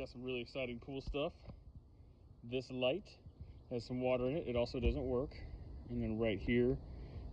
got some really exciting pool stuff. This light has some water in it. It also doesn't work. And then right here,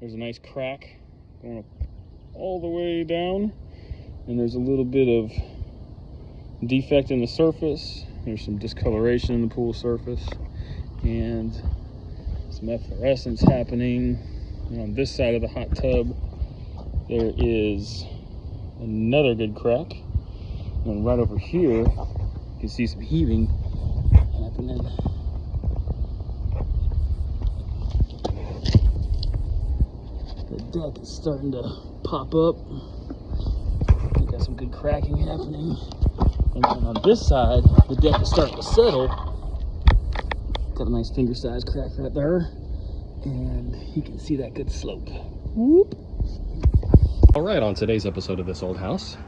there's a nice crack going all the way down. And there's a little bit of defect in the surface. There's some discoloration in the pool surface. And some efflorescence happening. And on this side of the hot tub, there is another good crack. And right over here, can see some heaving happening. The deck is starting to pop up. We got some good cracking happening. And then on this side, the deck is starting to settle. Got a nice finger size crack right there. And you can see that good slope. Whoop. All right, on today's episode of This Old House,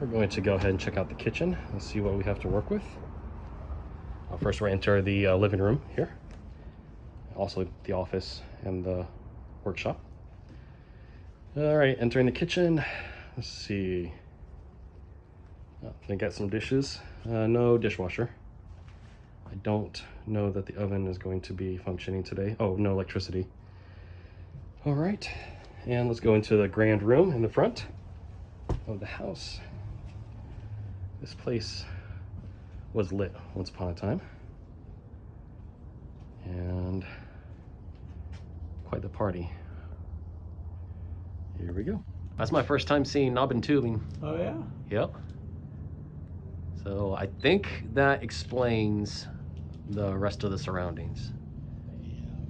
we're going to go ahead and check out the kitchen and see what we have to work with. Uh, first, we're enter the uh, living room here, also the office and the workshop. All right, entering the kitchen. Let's see. Oh, I got some dishes. Uh, no dishwasher. I don't know that the oven is going to be functioning today. Oh, no electricity. All right, and let's go into the grand room in the front of the house. This place was lit once upon a time. And quite the party. Here we go. That's my first time seeing knob and tubing. Oh, yeah? Yep. So I think that explains the rest of the surroundings.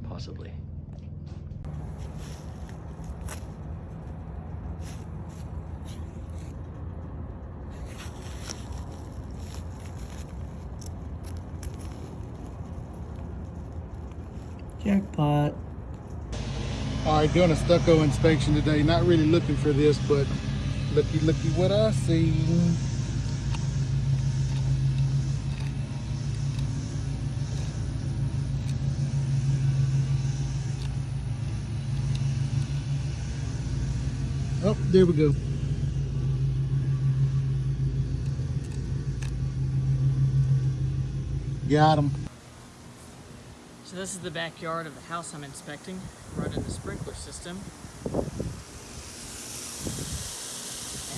Possibly. Doing a stucco inspection today. Not really looking for this, but looky, looky what I see. Oh, there we go. Got him. So this is the backyard of the house I'm inspecting, running the sprinkler system.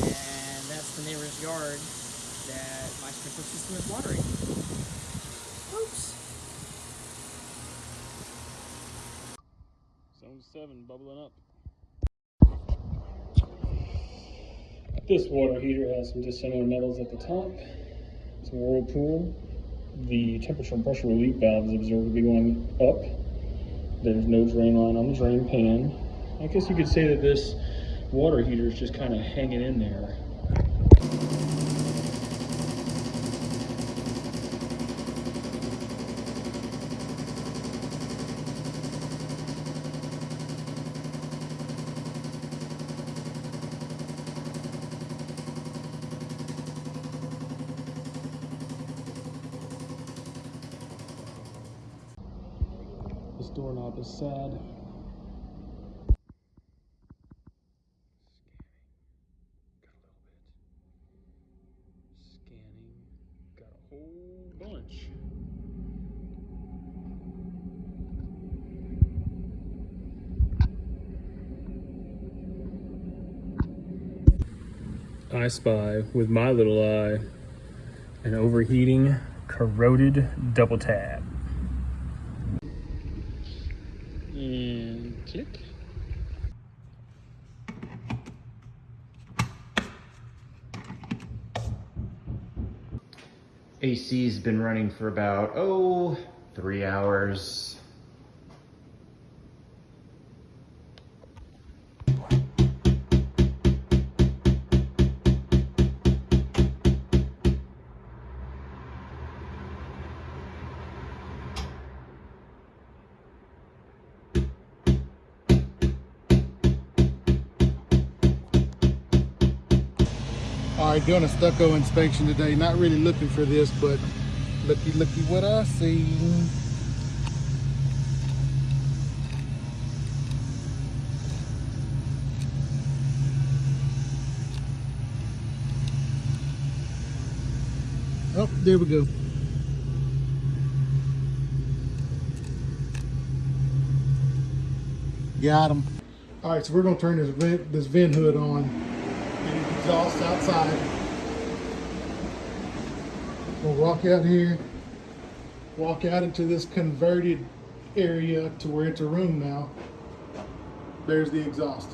And that's the neighbor's yard that my sprinkler system is watering. Oops. Zone 7 bubbling up. This water heater has some dissimilar metals at the top. It's a whirlpool. The temperature and pressure relief valve is observed to be going up. There's no drain line on the drain pan. I guess you could say that this water heater is just kind of hanging in there. Doorknob is sad. Scanning. Got a whole bunch. I spy with my little eye an overheating, corroded double tap. And click. AC's been running for about, oh, three hours. All right, doing a stucco inspection today. Not really looking for this, but looky, looky what I see. Oh, there we go. Got him. All right, so we're gonna turn this vent, this vent hood on. Exhaust outside. We'll walk out here, walk out into this converted area to where it's a room now. There's the exhaust.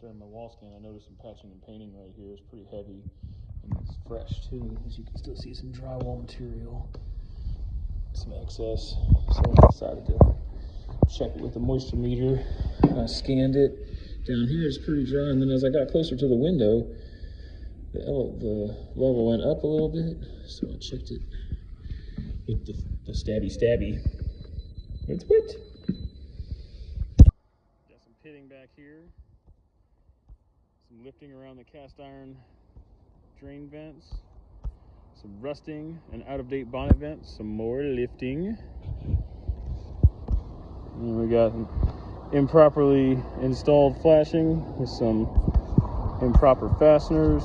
During my wall scan, I noticed some patching and painting right here. It's pretty heavy and it's fresh too. As you can still see some drywall material, some excess. So I decided to check it with the moisture meter. I scanned it. Down here it's pretty dry, and then as I got closer to the window, the, the level went up a little bit. So I checked it with the, the stabby stabby. It's wet. Got some pitting back here lifting around the cast iron drain vents, some rusting and out of date bonnet vents, some more lifting. And we got improperly installed flashing with some improper fasteners.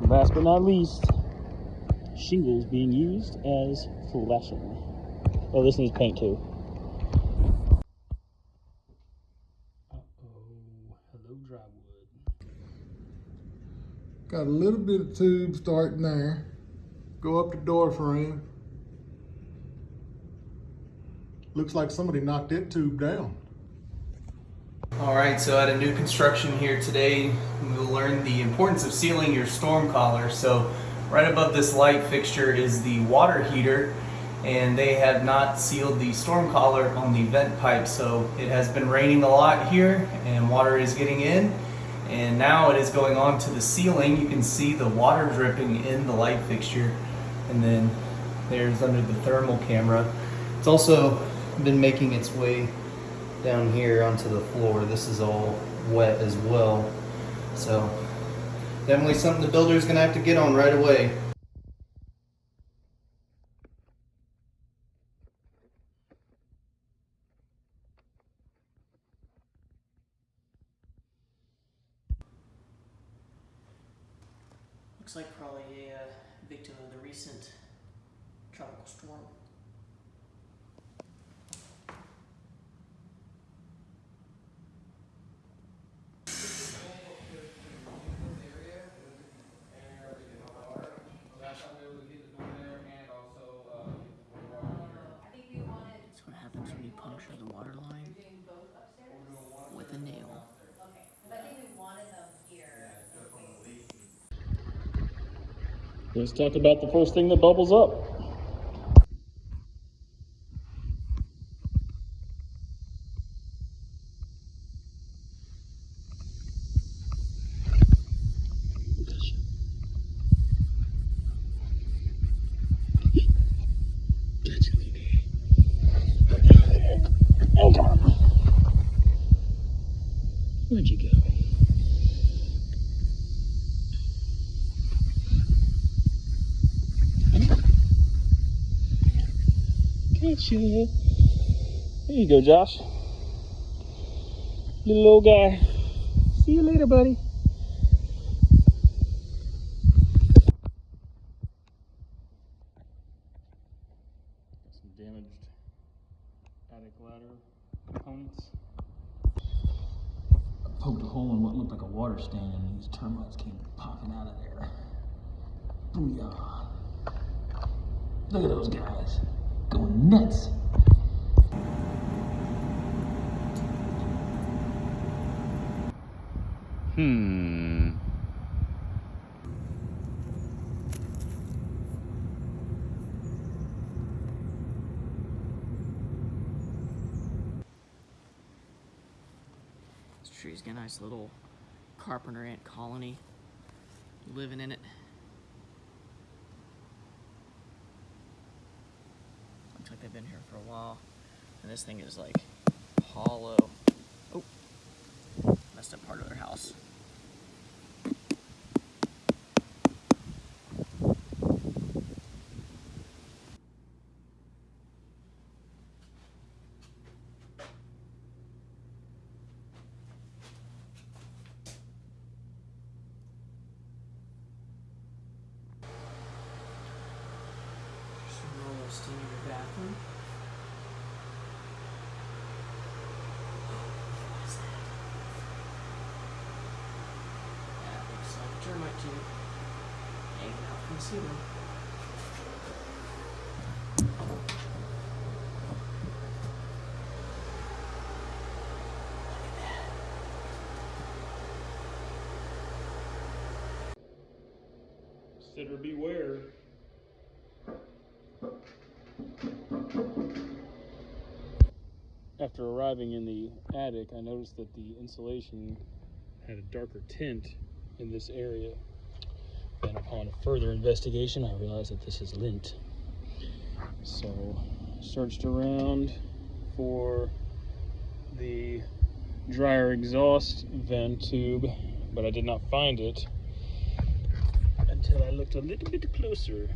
Last but not least, shingles being used as flashing. Oh, this needs paint too. Got a little bit of tube starting there. Go up the door frame. Looks like somebody knocked that tube down. All right, so at a new construction here today, we'll learn the importance of sealing your storm collar. So right above this light fixture is the water heater and they have not sealed the storm collar on the vent pipe. So it has been raining a lot here and water is getting in and now it is going on to the ceiling. You can see the water dripping in the light fixture and then there's under the thermal camera. It's also been making its way down here onto the floor. This is all wet as well. So definitely something the builder is gonna have to get on right away. Looks like probably a uh, victim of the recent tropical storm. The water line with a nail. Let's talk about the first thing that bubbles up. Gotcha. There you go, Josh. Little old guy. See you later, buddy. Some damaged attic ladder components. I poked a hole in what looked like a water stain and these termites came popping out of there. Booyah. Look at those guys. Going nuts. Hmm. This tree's got a nice little carpenter ant colony living in it. like they've been here for a while. And this thing is like hollow. Oh, messed up part of their house. Steam in your bathroom. What is that? That looks like a termite tube hanging out from the ceiling. Look at that. Sitter beware. After arriving in the attic, I noticed that the insulation had a darker tint in this area. Upon further investigation, I realized that this is lint. So, searched around for the dryer exhaust vent tube, but I did not find it until I looked a little bit closer.